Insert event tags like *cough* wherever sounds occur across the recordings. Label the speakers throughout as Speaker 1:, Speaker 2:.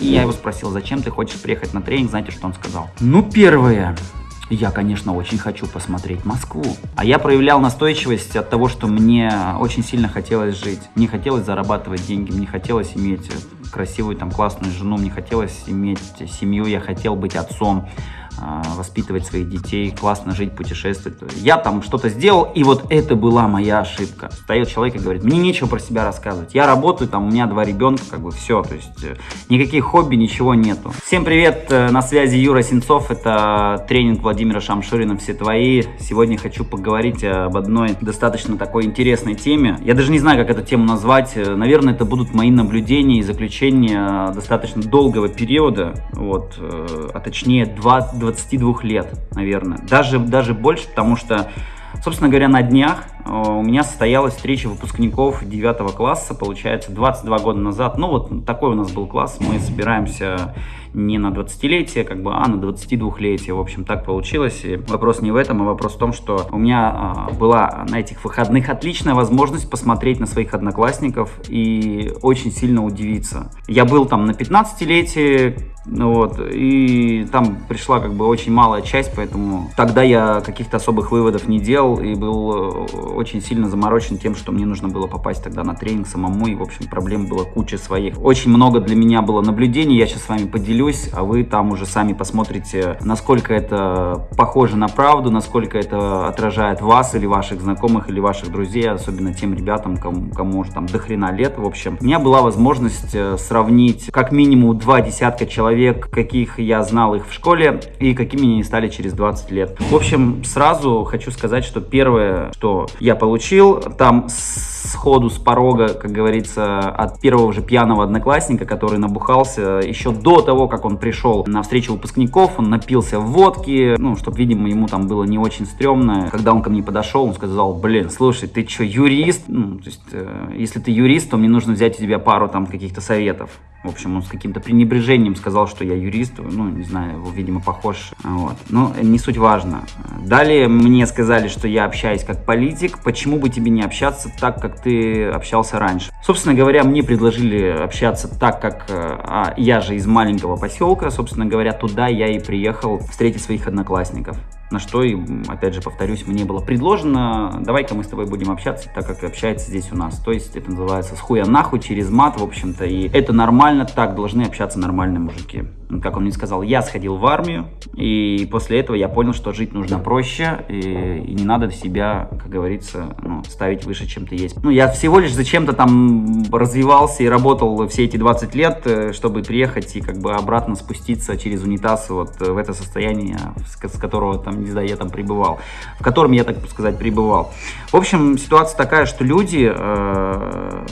Speaker 1: И я его спросил, зачем ты хочешь приехать на тренинг, знаете, что он сказал? Ну, первое, я, конечно, очень хочу посмотреть Москву. А я проявлял настойчивость от того, что мне очень сильно хотелось жить. Не хотелось зарабатывать деньги, мне хотелось иметь красивую, там, классную жену, мне хотелось иметь семью, я хотел быть отцом. А, воспитывать своих детей, классно жить, путешествовать. Я там что-то сделал, и вот это была моя ошибка. Встает человек и говорит, мне нечего про себя рассказывать. Я работаю, там у меня два ребенка, как бы все, то есть э, никаких хобби, ничего нету. Всем привет, э, на связи Юра Сенцов, это тренинг Владимира Шамширина «Все твои». Сегодня хочу поговорить об одной достаточно такой интересной теме. Я даже не знаю, как эту тему назвать. Наверное, это будут мои наблюдения и заключения достаточно долгого периода, вот, э, а точнее 20 22 лет, наверное. Даже, даже больше, потому что, собственно говоря, на днях у меня состоялась встреча выпускников 9 класса, получается, 22 года назад. Ну, вот такой у нас был класс. Мы собираемся не на 20-летие, как бы, а на 22-летие. В общем, так получилось. И вопрос не в этом, а вопрос в том, что у меня а, была на этих выходных отличная возможность посмотреть на своих одноклассников и очень сильно удивиться. Я был там на 15-летие, ну вот, и там пришла как бы очень малая часть, поэтому тогда я каких-то особых выводов не делал и был э, очень сильно заморочен тем, что мне нужно было попасть тогда на тренинг самому, и, в общем, проблем было куча своих. Очень много для меня было наблюдений, я сейчас с вами поделюсь, а вы там уже сами посмотрите, насколько это похоже на правду, насколько это отражает вас или ваших знакомых, или ваших друзей, особенно тем ребятам, кому, кому уже там до хрена лет, в общем. У меня была возможность э, сравнить как минимум два десятка человек, каких я знал их в школе и какими они стали через 20 лет. В общем, сразу хочу сказать, что первое, что я получил, там сходу с порога, как говорится, от первого же пьяного одноклассника, который набухался еще до того, как он пришел на встречу выпускников, он напился водки, ну, чтобы, видимо, ему там было не очень стрёмно. Когда он ко мне подошел, он сказал, блин, слушай, ты что, юрист? Ну, то есть, э, если ты юрист, то мне нужно взять у тебя пару там каких-то советов. В общем, он с каким-то пренебрежением сказал, что я юрист. Ну, не знаю, его, видимо, похож. Вот. Но не суть важно. Далее мне сказали, что я общаюсь как политик. Почему бы тебе не общаться так, как ты общался раньше? Собственно говоря, мне предложили общаться так, как э, а, я же из маленького поселка. Собственно говоря, туда я и приехал встретить своих одноклассников. На что, и, опять же, повторюсь, мне было предложено, давай-ка мы с тобой будем общаться, так как общается здесь у нас. То есть это называется с хуя нахуй, через мат, в общем-то. И это нормально, так должны общаться нормальные мужики. Как он мне сказал, я сходил в армию, и после этого я понял, что жить нужно проще, и, и не надо себя, как говорится, ну, ставить выше, чем ты есть. Ну, я всего лишь зачем-то там развивался и работал все эти 20 лет, э, чтобы приехать и как бы обратно спуститься через унитаз вот в это состояние, с которого там не знаю, я там пребывал, в котором я, так сказать, пребывал. В общем, ситуация такая, что люди э,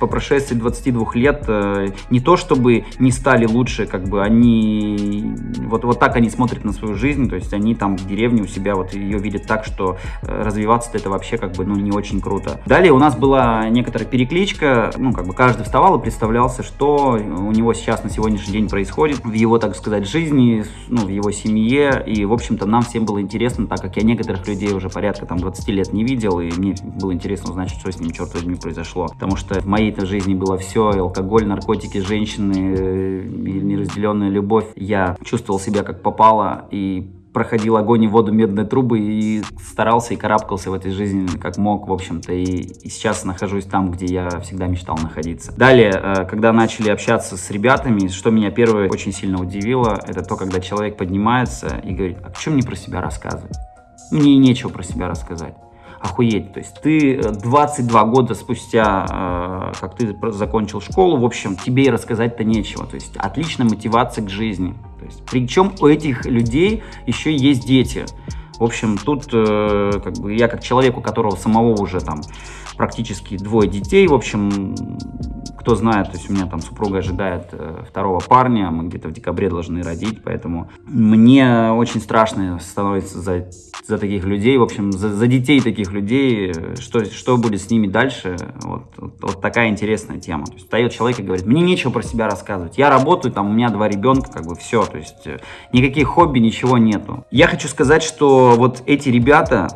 Speaker 1: по прошествии 22 лет э, не то чтобы не стали лучше, как бы они, вот, вот так они смотрят на свою жизнь, то есть они там в деревне у себя вот ее видят так, что э, развиваться это вообще как бы, ну, не очень круто. Далее у нас была некоторая перекличка, ну, как бы каждый вставал и представлялся, что у него сейчас на сегодняшний день происходит в его, так сказать, жизни, ну, в его семье, и, в общем-то, нам всем было интересно, так как я некоторых людей уже порядка там 20 лет не видел, и мне было интересно узнать, что с ним, черт возьми, произошло. Потому что в моей-то жизни было все, алкоголь, наркотики, женщины, э, и неразделенная любовь. Я чувствовал себя как попало, и проходил огонь и воду медной трубы и старался и карабкался в этой жизни как мог, в общем-то, и, и сейчас нахожусь там, где я всегда мечтал находиться. Далее, э, когда начали общаться с ребятами, что меня первое очень сильно удивило, это то, когда человек поднимается и говорит, а что мне про себя рассказывать? Мне нечего про себя рассказать охуеть. То есть ты 22 э, года спустя, э, как ты закончил школу, в общем, тебе и рассказать-то нечего. То есть отличная мотивация к жизни. То есть, причем у этих людей еще есть дети. В общем, тут э, как бы я как человек, у которого самого уже там практически двое детей, в общем, кто знает, то есть у меня там супруга ожидает э, второго парня, мы где-то в декабре должны родить, поэтому мне очень страшно становится за, за таких людей, в общем, за, за детей таких людей, что, что будет с ними дальше, вот, вот, вот такая интересная тема. То есть встает человек и говорит, мне нечего про себя рассказывать, я работаю, там у меня два ребенка, как бы все, то есть э, никаких хобби, ничего нету. Я хочу сказать, что вот эти ребята,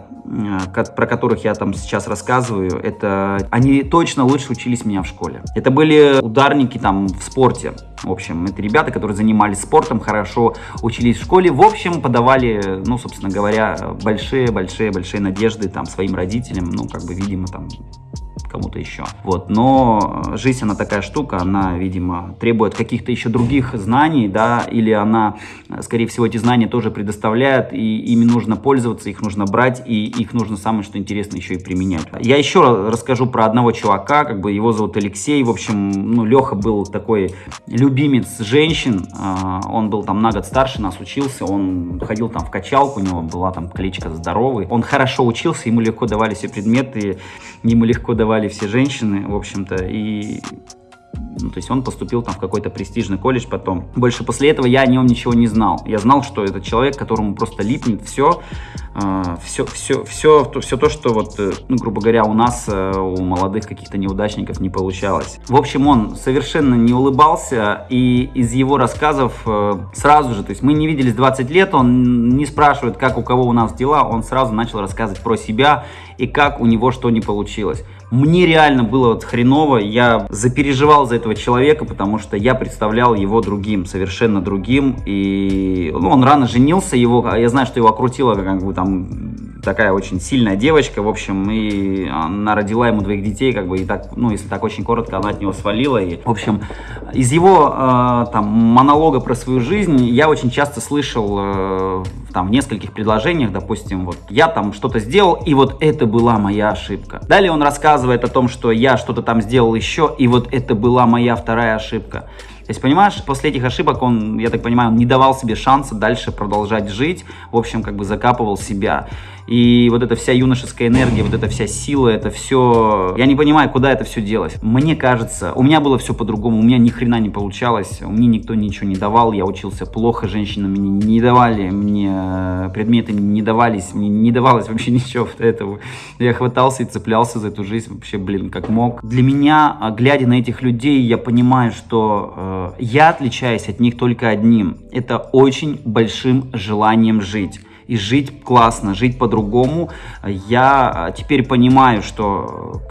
Speaker 1: про которых я там сейчас рассказываю, это они точно лучше учились меня в школе. Это были ударники там в спорте. В общем, это ребята, которые занимались спортом, хорошо учились в школе. В общем, подавали, ну, собственно говоря, большие-большие-большие надежды там своим родителям, ну, как бы, видимо, там кому-то еще. Вот, но жизнь, она такая штука, она, видимо, требует каких-то еще других знаний, да, или она, скорее всего, эти знания тоже предоставляет, и ими нужно пользоваться, их нужно брать, и их нужно, самое что интересно, еще и применять. Я еще расскажу про одного чувака, как бы его зовут Алексей, в общем, ну, Леха был такой любимец женщин, а, он был там на год старше нас, учился, он ходил там в качалку, у него была там кличка «Здоровый», он хорошо учился, ему легко давали все предметы, ему легко давали давали все женщины, в общем-то, и ну, то есть он поступил там в какой-то престижный колледж потом. Больше после этого я о нем ничего не знал. Я знал, что это человек, которому просто липнет все, э, все, все, все, то, все то, что вот, э, ну, грубо говоря, у нас, э, у молодых каких-то неудачников не получалось. В общем, он совершенно не улыбался, и из его рассказов э, сразу же, то есть мы не виделись 20 лет, он не спрашивает, как у кого у нас дела, он сразу начал рассказывать про себя и как у него что не получилось. Мне реально было вот хреново, я запереживал за этого человека, потому что я представлял его другим, совершенно другим. И ну, он рано женился, его, я знаю, что его окрутила как бы там такая очень сильная девочка, в общем, и она родила ему двоих детей, как бы, и так, ну, если так очень коротко, она от него свалила, и, в общем, из его, э, там, монолога про свою жизнь я очень часто слышал, э, там, в нескольких предложениях, допустим, вот, я там что-то сделал, и вот это была моя ошибка. Далее он рассказывает о том, что я что-то там сделал еще, и вот это была моя вторая ошибка. То есть, понимаешь, после этих ошибок он, я так понимаю, он не давал себе шанса дальше продолжать жить, в общем, как бы закапывал себя. И вот эта вся юношеская энергия, вот эта вся сила, это все... Я не понимаю, куда это все делось. Мне кажется, у меня было все по-другому, у меня ни хрена не получалось, мне никто ничего не давал, я учился плохо, женщины мне не давали, мне предметы не давались, мне не давалось вообще *laughs* ничего этого. Я хватался и цеплялся за эту жизнь вообще, блин, как мог. Для меня, а, глядя на этих людей, я понимаю, что э, я отличаюсь от них только одним. Это очень большим желанием жить и жить классно, жить по-другому. Я теперь понимаю, что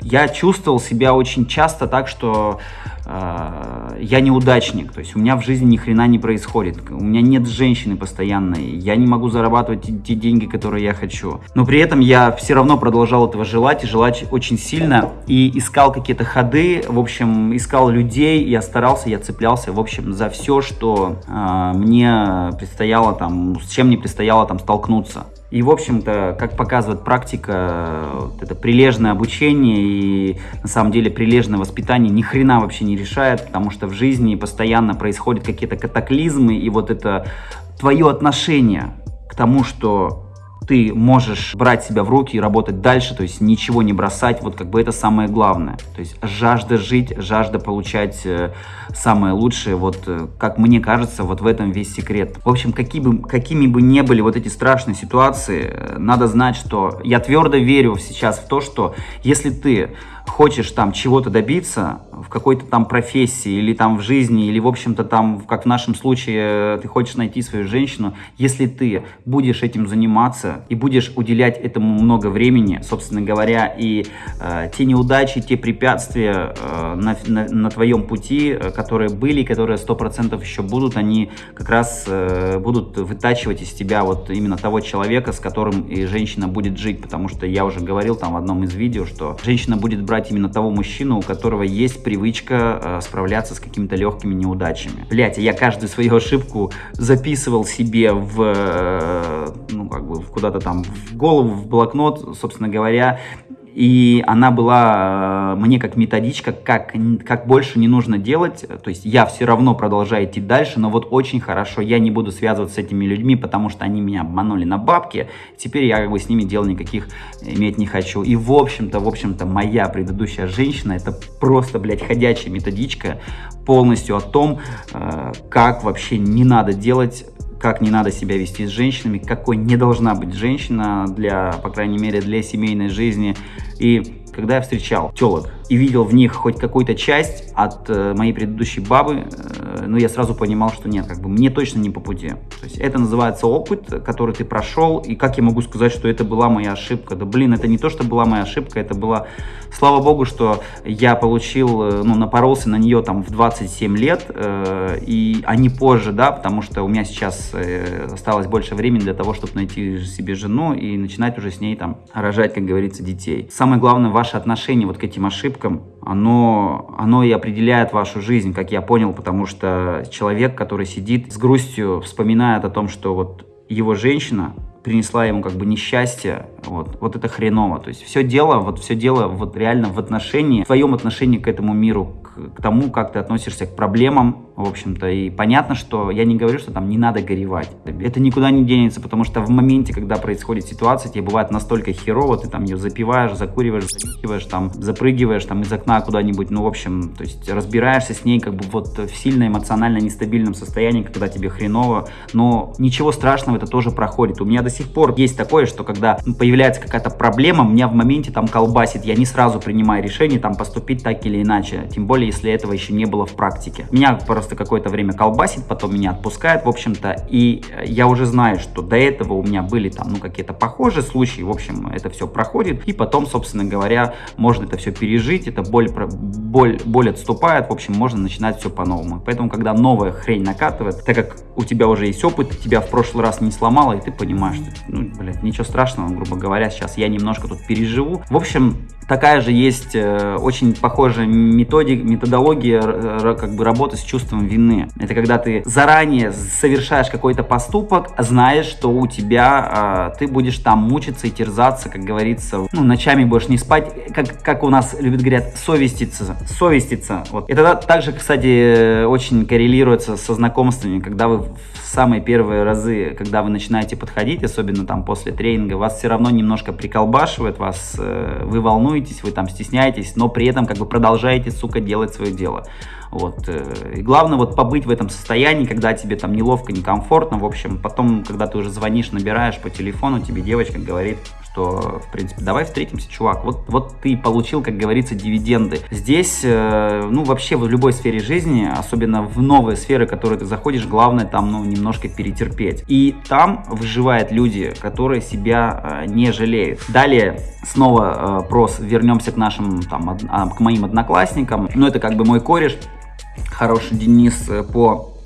Speaker 1: я чувствовал себя очень часто так, что э, я неудачник, то есть у меня в жизни ни хрена не происходит, у меня нет женщины постоянной, я не могу зарабатывать те, те деньги, которые я хочу. Но при этом я все равно продолжал этого желать и желать очень сильно. И искал какие-то ходы, в общем, искал людей, я старался, я цеплялся, в общем, за все, что э, мне предстояло там, с чем мне предстояло там столкнуться. И, в общем-то, как показывает практика, вот это прилежное обучение и, на самом деле, прилежное воспитание ни хрена вообще не решает, потому что в жизни постоянно происходят какие-то катаклизмы, и вот это твое отношение к тому, что ты можешь брать себя в руки и работать дальше, то есть ничего не бросать, вот как бы это самое главное. То есть жажда жить, жажда получать э, самое лучшее, вот э, как мне кажется, вот в этом весь секрет. В общем, какие бы, какими бы ни были вот эти страшные ситуации, э, надо знать, что я твердо верю сейчас в то, что если ты хочешь там чего-то добиться в какой-то там профессии или там в жизни, или в общем-то там, как в нашем случае, ты хочешь найти свою женщину, если ты будешь этим заниматься и будешь уделять этому много времени, собственно говоря, и э, те неудачи, те препятствия э, на, на, на твоем пути, э, которые были, которые сто процентов еще будут, они как раз э, будут вытачивать из тебя вот именно того человека, с которым и женщина будет жить, потому что я уже говорил там в одном из видео, что женщина будет брать брать именно того мужчину, у которого есть привычка э, справляться с какими-то легкими неудачами. Блять, я каждую свою ошибку записывал себе в, э, ну, как бы, куда-то там в голову, в блокнот, собственно говоря, и она была э, мне как методичка, как, как больше не нужно делать. То есть я все равно продолжаю идти дальше, но вот очень хорошо, я не буду связываться с этими людьми, потому что они меня обманули на бабки. Теперь я как бы с ними дел никаких иметь не хочу. И в общем-то, в общем-то, моя предыдущая женщина, это просто, блядь, ходячая методичка полностью о том, э, как вообще не надо делать как не надо себя вести с женщинами, какой не должна быть женщина для, по крайней мере, для семейной жизни. И когда я встречал телок и видел в них хоть какую-то часть от э, моей предыдущей бабы, э, ну, я сразу понимал, что нет, как бы мне точно не по пути. То есть это называется опыт, который ты прошел, и как я могу сказать, что это была моя ошибка? Да, блин, это не то, что была моя ошибка, это была, слава богу, что я получил, э, ну, напоролся на нее там в 27 лет, э, и, а не позже, да, потому что у меня сейчас э, осталось больше времени для того, чтобы найти себе жену и начинать уже с ней там рожать, как говорится, детей. Самое главное, ваше отношение вот к этим ошибкам, оно, оно и определяет вашу жизнь, как я понял, потому что человек, который сидит с грустью, вспоминает о том, что вот его женщина принесла ему как бы несчастье, вот, вот это хреново. То есть все дело, вот все дело вот реально в отношении, в твоем отношении к этому миру, к, тому, как ты относишься к проблемам, в общем-то. И понятно, что я не говорю, что там не надо горевать. Это никуда не денется, потому что в моменте, когда происходит ситуация, тебе бывает настолько херово, ты там ее запиваешь, закуриваешь, занюхиваешь, там, запрыгиваешь там из окна куда-нибудь, ну, в общем, то есть разбираешься с ней как бы вот в сильно эмоционально нестабильном состоянии, когда тебе хреново, но ничего страшного, это тоже проходит. У меня до сих пор есть такое, что когда появляется какая-то проблема, меня в моменте там колбасит, я не сразу принимаю решение там поступить так или иначе, тем более, если этого еще не было в практике. Меня просто какое-то время колбасит, потом меня отпускает, в общем-то, и я уже знаю, что до этого у меня были там, ну, какие-то похожие случаи, в общем, это все проходит, и потом, собственно говоря, можно это все пережить, это боль, боль, боль отступает, в общем, можно начинать все по-новому. Поэтому, когда новая хрень накатывает, так как у тебя уже есть опыт, тебя в прошлый раз не сломало, и ты понимаешь, что, ну, блядь, ничего страшного, грубо говоря, сейчас я немножко тут переживу. В общем, такая же есть э, очень похожая методик, методология как бы работы с чувством вины. Это когда ты заранее совершаешь какой-то поступок, знаешь, что у тебя э, ты будешь там мучиться и терзаться, как говорится, ну, ночами будешь не спать, как, как у нас любят говорят, совеститься, совеститься. Вот. Это также, кстати, очень коррелируется со знакомствами, когда вы в самые первые разы, когда вы начинаете подходить, особенно там после тренинга, вас все равно немножко приколбашивает, вас, э, вы волнуетесь, вы там стесняетесь, но при этом как бы продолжаете, сука, делать свое дело. Вот. Э, и главное вот побыть в этом состоянии, когда тебе там неловко, некомфортно. В общем, потом, когда ты уже звонишь, набираешь по телефону, тебе девочка говорит, что, в принципе, давай встретимся, чувак. Вот, вот ты получил, как говорится, дивиденды. Здесь, э, ну, вообще в любой сфере жизни, особенно в новые сферы, в которые ты заходишь, главное там, ну, немножко перетерпеть. И там выживают люди, которые себя э, не жалеют. Далее, снова э, прос, вернемся к нашим, там, а, к моим одноклассникам. Ну, это как бы мой кореш, хороший Денис по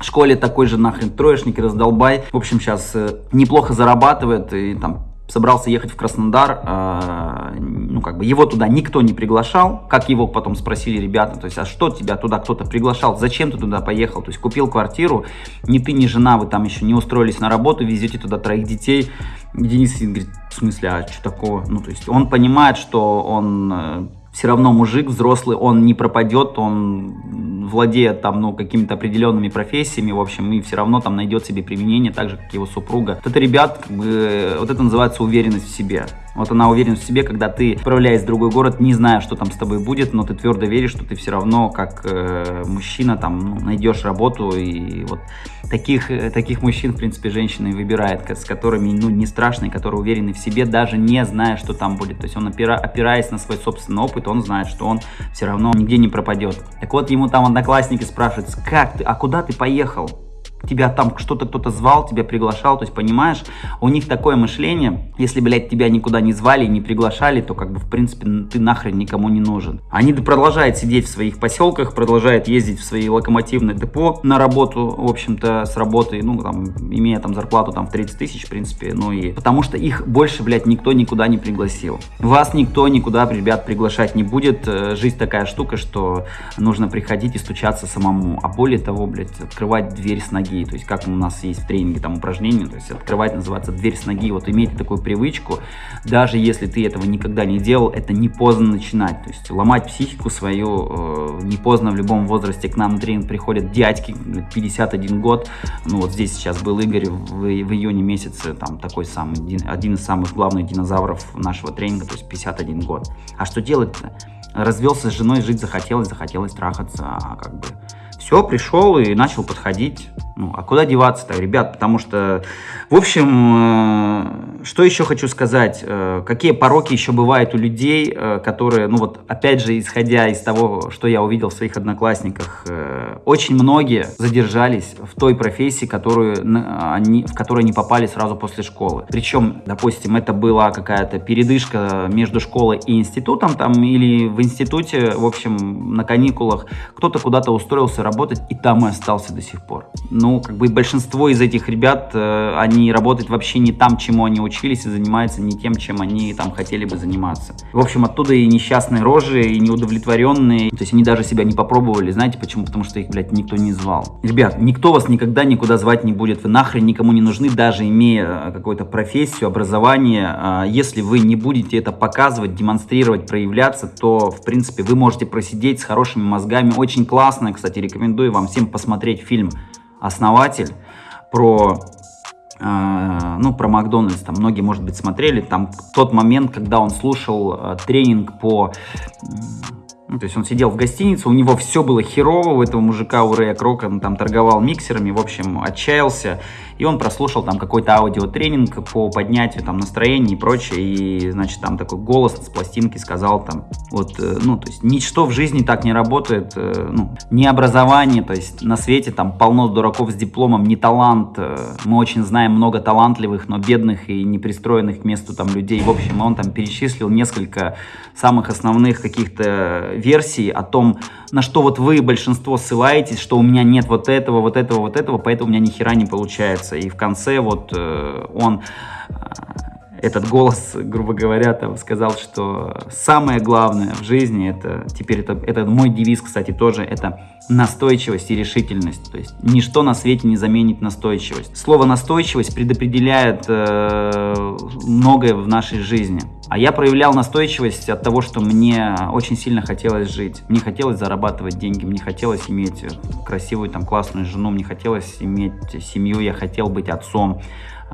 Speaker 1: школе такой же нахрен троечник и раздолбай. В общем, сейчас неплохо зарабатывает и там собрался ехать в Краснодар, э, ну, как бы его туда никто не приглашал, как его потом спросили ребята, то есть, а что тебя туда кто-то приглашал, зачем ты туда поехал, то есть, купил квартиру, ни ты, ни жена, вы там еще не устроились на работу, везете туда троих детей, Денис говорит, в смысле, а что такого, ну, то есть, он понимает, что он э, все равно мужик взрослый, он не пропадет, он владеет там, ну, какими-то определенными профессиями, в общем, и все равно там найдет себе применение, так же, как его супруга. Вот это, ребят, как бы, вот это называется уверенность в себе. Вот она уверена в себе, когда ты, отправляясь в другой город, не зная, что там с тобой будет, но ты твердо веришь, что ты все равно, как э, мужчина, там, ну, найдешь работу. И вот таких, э, таких мужчин, в принципе, женщина и выбирает, с которыми, ну, не страшно, и которые уверены в себе, даже не зная, что там будет. То есть он, опира, опираясь на свой собственный опыт, он знает, что он все равно нигде не пропадет. Так вот, ему там одноклассники спрашивают, как ты, а куда ты поехал? Тебя там что-то кто-то звал, тебя приглашал, то есть, понимаешь, у них такое мышление, если, блядь, тебя никуда не звали, не приглашали, то, как бы, в принципе, ты нахрен никому не нужен. Они продолжают сидеть в своих поселках, продолжают ездить в свои локомотивные депо на работу, в общем-то, с работы, ну, там, имея там зарплату там в 30 тысяч, в принципе, ну и потому что их больше, блядь, никто никуда не пригласил. Вас никто никуда, ребят, приглашать не будет. Э, жизнь такая штука, что нужно приходить и стучаться самому. А более того, блядь, открывать дверь с ноги ноги, то есть как у нас есть в тренинге там упражнение, то есть открывать называется дверь с ноги, вот имейте такую привычку, даже если ты этого никогда не делал, это не поздно начинать, то есть ломать психику свою э, не поздно в любом возрасте, к нам на тренинг приходят дядьки, 51 год, ну вот здесь сейчас был Игорь в, в июне месяце, там такой самый, один, из самых главных динозавров нашего тренинга, то есть 51 год. А что делать-то? Развелся с женой, жить захотелось, захотелось трахаться, а как бы все, пришел и начал подходить. Ну, а куда деваться-то, ребят? Потому что, в общем, э, что еще хочу сказать? Э, какие пороки еще бывают у людей, э, которые, ну вот, опять же, исходя из того, что я увидел в своих одноклассниках, очень многие задержались в той профессии, которую они, в которой они попали сразу после школы. Причем, допустим, это была какая-то передышка между школой и институтом, там, или в институте, в общем, на каникулах, кто-то куда-то устроился работать и там и остался до сих пор ну, как бы большинство из этих ребят, э, они работают вообще не там, чему они учились, и занимаются не тем, чем они там хотели бы заниматься. В общем, оттуда и несчастные рожи, и неудовлетворенные, то есть они даже себя не попробовали, знаете почему? Потому что их, блядь, никто не звал. Ребят, никто вас никогда никуда звать не будет, вы нахрен никому не нужны, даже имея э, какую-то профессию, образование, а если вы не будете это показывать, демонстрировать, проявляться, то, в принципе, вы можете просидеть с хорошими мозгами. Очень классно, кстати, рекомендую вам всем посмотреть фильм основатель, про, э, ну, про Макдональдс, там многие, может быть, смотрели, там тот момент, когда он слушал э, тренинг по... Ну, то есть он сидел в гостинице, у него все было херово, у этого мужика, у Рэя Крока, он там торговал миксерами, в общем, отчаялся, и он прослушал там какой-то аудиотренинг по поднятию там настроения и прочее, и, значит, там такой голос с пластинки сказал там, вот, э, ну, то есть ничто в жизни так не работает, э, ну, не образование, то есть на свете там полно дураков с дипломом, не талант, э, мы очень знаем много талантливых, но бедных и непристроенных к месту там людей, в общем, он там перечислил несколько самых основных каких-то версий о том, на что вот вы, большинство, ссылаетесь, что у меня нет вот этого, вот этого, вот этого, поэтому у меня ни хера не получается. И в конце вот э, он э, этот голос, грубо говоря, там сказал, что самое главное в жизни, это теперь это, это мой девиз, кстати, тоже, это настойчивость и решительность. То есть ничто на свете не заменит настойчивость. Слово настойчивость предопределяет э, многое в нашей жизни. А я проявлял настойчивость от того, что мне очень сильно хотелось жить. Мне хотелось зарабатывать деньги, мне хотелось иметь красивую, там, классную жену, мне хотелось иметь семью, я хотел быть отцом.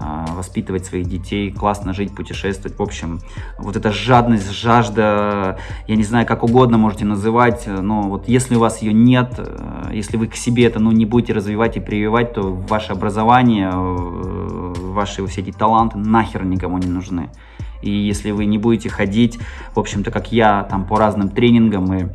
Speaker 1: А, воспитывать своих детей, классно жить, путешествовать. В общем, вот эта жадность, жажда, я не знаю, как угодно можете называть, но вот если у вас ее нет, э, если вы к себе это ну, не будете развивать и прививать, то ваше образование, э, ваши все эти таланты нахер никому не нужны. И если вы не будете ходить, в общем-то, как я, там по разным тренингам и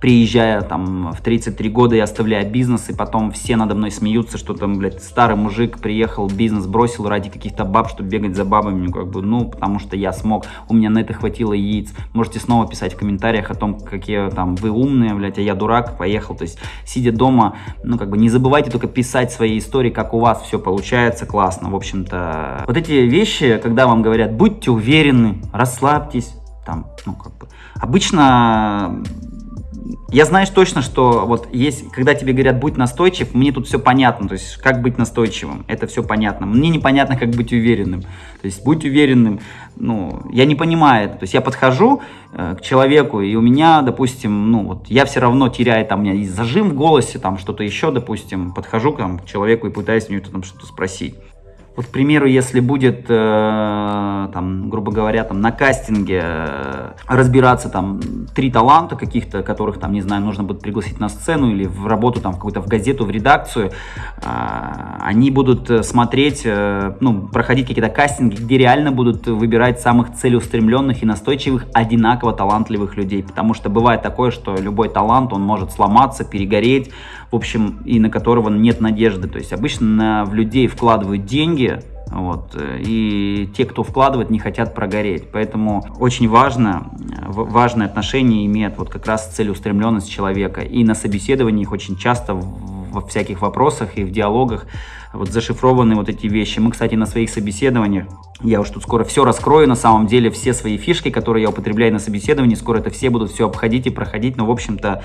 Speaker 1: приезжая там в 33 года и оставляя бизнес, и потом все надо мной смеются, что там, блядь, старый мужик приехал, бизнес бросил ради каких-то баб, чтобы бегать за бабами, ну, как бы, ну, потому что я смог, у меня на это хватило яиц. Можете снова писать в комментариях о том, какие там вы умные, блядь, а я дурак, поехал. То есть, сидя дома, ну, как бы, не забывайте только писать свои истории, как у вас все получается классно, в общем-то. Вот эти вещи, когда вам говорят, будьте уверены, расслабьтесь, там, ну, как бы, обычно я знаю точно, что вот есть, когда тебе говорят, будь настойчив, мне тут все понятно, то есть как быть настойчивым, это все понятно. Мне непонятно, как быть уверенным. То есть будь уверенным, ну, я не понимаю это. То есть я подхожу э, к человеку, и у меня, допустим, ну, вот я все равно теряю, там, у меня есть зажим в голосе, там, что-то еще, допустим, подхожу там, к человеку и пытаюсь у него там что-то спросить. Вот, к примеру, если будет, э, там, грубо говоря, там, на кастинге э, разбираться там три таланта каких-то, которых, там, не знаю, нужно будет пригласить на сцену или в работу, там, в какую-то в газету, в редакцию, э, они будут э, смотреть, э, ну, проходить какие-то кастинги, где реально будут выбирать самых целеустремленных и настойчивых, одинаково талантливых людей. Потому что бывает такое, что любой талант, он может сломаться, перегореть, в общем, и на которого нет надежды. То есть обычно в людей вкладывают деньги, вот, и те, кто вкладывает, не хотят прогореть. Поэтому очень важно, важное отношение имеет вот как раз целеустремленность человека. И на собеседованиях очень часто во всяких вопросах и в диалогах вот зашифрованы вот эти вещи. Мы, кстати, на своих собеседованиях, я уж тут скоро все раскрою, на самом деле, все свои фишки, которые я употребляю на собеседовании, скоро это все будут все обходить и проходить, но, в общем-то,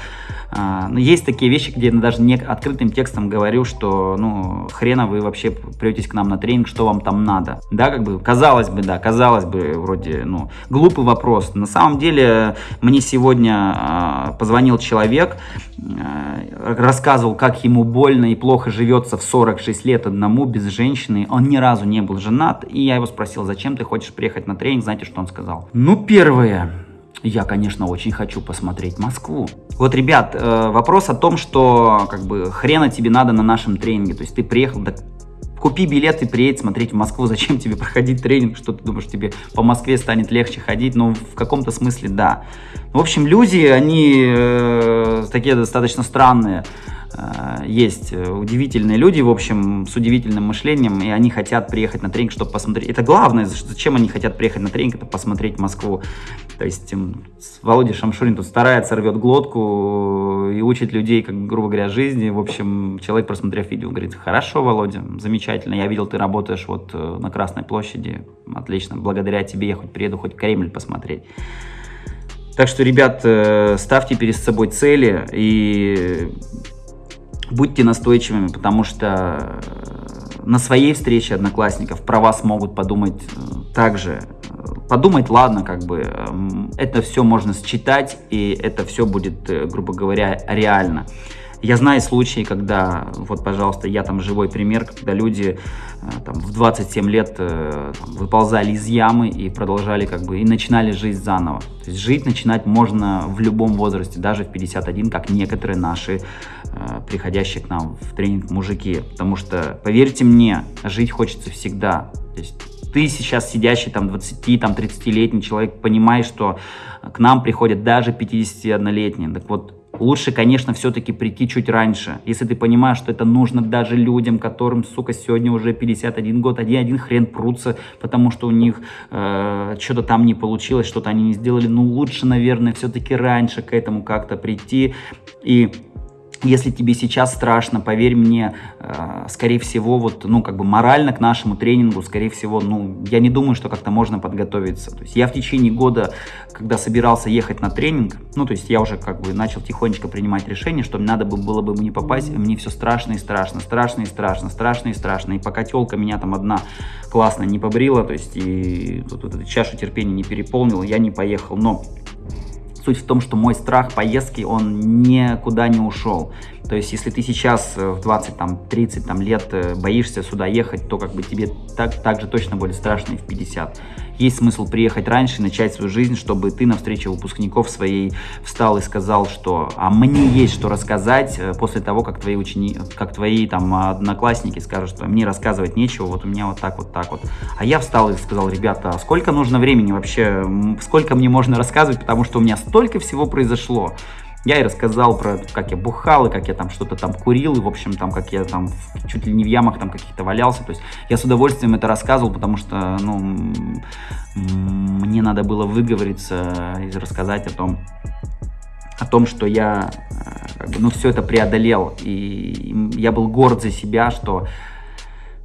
Speaker 1: э, ну, есть такие вещи, где я даже не открытым текстом говорю, что, ну, хрена вы вообще претесь к нам на тренинг, что вам там надо, да, как бы, казалось бы, да, казалось бы, вроде, ну, глупый вопрос, на самом деле, мне сегодня э, позвонил человек, э, рассказывал, как ему больно и плохо живется в 46 лет, лет одному, без женщины. Он ни разу не был женат. И я его спросил, зачем ты хочешь приехать на тренинг? Знаете, что он сказал? Ну, первое. я, конечно, очень хочу посмотреть Москву. Вот, ребят, э, вопрос о том, что как бы хрена тебе надо на нашем тренинге. То есть ты приехал, так купи билет и приедь смотреть в Москву. Зачем тебе проходить тренинг? Что ты думаешь, тебе по Москве станет легче ходить? Ну, в каком-то смысле, да. В общем, люди, они э, такие достаточно странные. Э, есть удивительные люди, в общем, с удивительным мышлением, и они хотят приехать на тренинг, чтобы посмотреть. Это главное, зачем они хотят приехать на тренинг, это посмотреть Москву. То есть Володя Шамшурин тут старается, рвет глотку и учит людей, как грубо говоря, жизни. В общем, человек, просмотрев видео, говорит, хорошо, Володя, замечательно, я видел, ты работаешь вот э, на Красной площади, отлично, благодаря тебе я хоть приеду, хоть Кремль посмотреть. Так что, ребят, э, ставьте перед собой цели и будьте настойчивыми, потому что э, на своей встрече одноклассников про вас могут подумать также подумать, ладно, как бы эм, это все можно считать, и это все будет, э, грубо говоря, реально. Я знаю случаи, когда, вот, пожалуйста, я там живой пример, когда люди э, там, в 27 лет э, там, выползали из ямы и продолжали как бы, и начинали жизнь заново. То есть жить начинать можно в любом возрасте, даже в 51, как некоторые наши э, приходящие к нам в тренинг мужики. Потому что, поверьте мне, жить хочется всегда. То есть ты сейчас сидящий там 20, там 30-летний человек, понимаешь, что к нам приходят даже 51-летние. Так вот, лучше, конечно, все-таки прийти чуть раньше. Если ты понимаешь, что это нужно даже людям, которым, сука, сегодня уже 51 год, один один хрен прутся, потому что у них э, что-то там не получилось, что-то они не сделали. Ну, лучше, наверное, все-таки раньше к этому как-то прийти и если тебе сейчас страшно, поверь мне, э, скорее всего, вот, ну, как бы морально к нашему тренингу, скорее всего, ну, я не думаю, что как-то можно подготовиться. То есть я в течение года, когда собирался ехать на тренинг, ну, то есть я уже как бы начал тихонечко принимать решение, что надо бы было бы мне попасть, мне все страшно и страшно, страшно и страшно, страшно и страшно. И пока телка меня там одна классно не побрила, то есть и вот эту чашу терпения не переполнила, я не поехал. Но Суть в том, что мой страх поездки, он никуда не ушел. То есть, если ты сейчас э, в 20, там, 30 там, лет э, боишься сюда ехать, то как бы тебе так, так же точно будет страшно и в 50 есть смысл приехать раньше начать свою жизнь, чтобы ты на встрече выпускников своей встал и сказал, что а мне есть что рассказать э, после того, как твои ученики, как твои там одноклассники скажут, что мне рассказывать нечего, вот у меня вот так, вот так вот. А я встал и сказал, ребята, а сколько нужно времени вообще, сколько мне можно рассказывать, потому что у меня столько всего произошло. Я и рассказал про, как я бухал, и как я там что-то там курил, и, в общем, там, как я там чуть ли не в ямах там каких-то валялся. То есть я с удовольствием это рассказывал, потому что, ну, мне надо было выговориться и рассказать о том, о том, что я, э, ну, все это преодолел. И я был горд за себя, что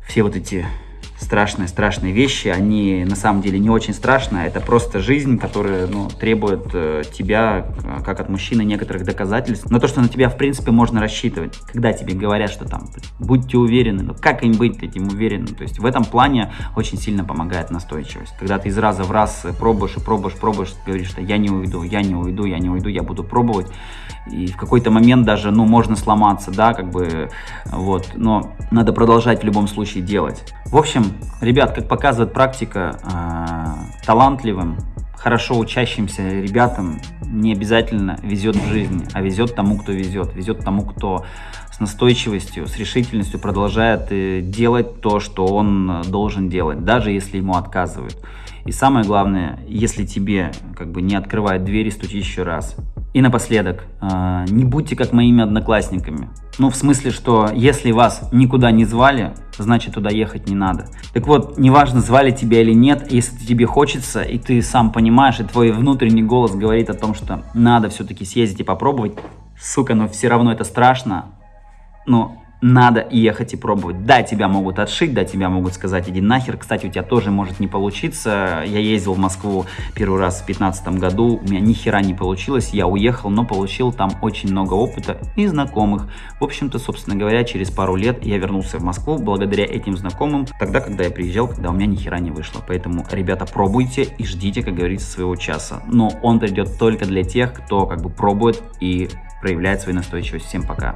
Speaker 1: все вот эти страшные, страшные вещи, они на самом деле не очень страшные, это просто жизнь, которая ну, требует э, тебя, э, как от мужчины, некоторых доказательств, но то, что на тебя, в принципе, можно рассчитывать, когда тебе говорят, что там, будьте уверены, ну как им быть этим уверенным, то есть в этом плане очень сильно помогает настойчивость, когда ты из раза в раз пробуешь и пробуешь, пробуешь, говоришь, что я не уйду, я не уйду, я не уйду, я буду пробовать, и в какой-то момент даже, ну, можно сломаться, да, как бы, вот, но надо продолжать в любом случае делать. В общем, ребят, как показывает практика, э, талантливым, хорошо учащимся ребятам не обязательно везет в жизни, а везет тому, кто везет, везет тому, кто с настойчивостью, с решительностью продолжает э, делать то, что он должен делать, даже если ему отказывают. И самое главное, если тебе как бы не открывают двери, стучи еще раз. И напоследок, а, не будьте как моими одноклассниками. Ну, в смысле, что если вас никуда не звали, значит туда ехать не надо. Так вот, неважно, звали тебя или нет, если тебе хочется, и ты сам понимаешь, и твой внутренний голос говорит о том, что надо все-таки съездить и попробовать, сука, но все равно это страшно, но надо ехать и пробовать. Да, тебя могут отшить, да, тебя могут сказать, иди нахер. Кстати, у тебя тоже может не получиться. Я ездил в Москву первый раз в 2015 году, у меня ни хера не получилось. Я уехал, но получил там очень много опыта и знакомых. В общем-то, собственно говоря, через пару лет я вернулся в Москву благодаря этим знакомым, тогда, когда я приезжал, когда у меня ни хера не вышло. Поэтому, ребята, пробуйте и ждите, как говорится, своего часа. Но он придет только для тех, кто как бы пробует и проявляет свою настойчивость. Всем пока!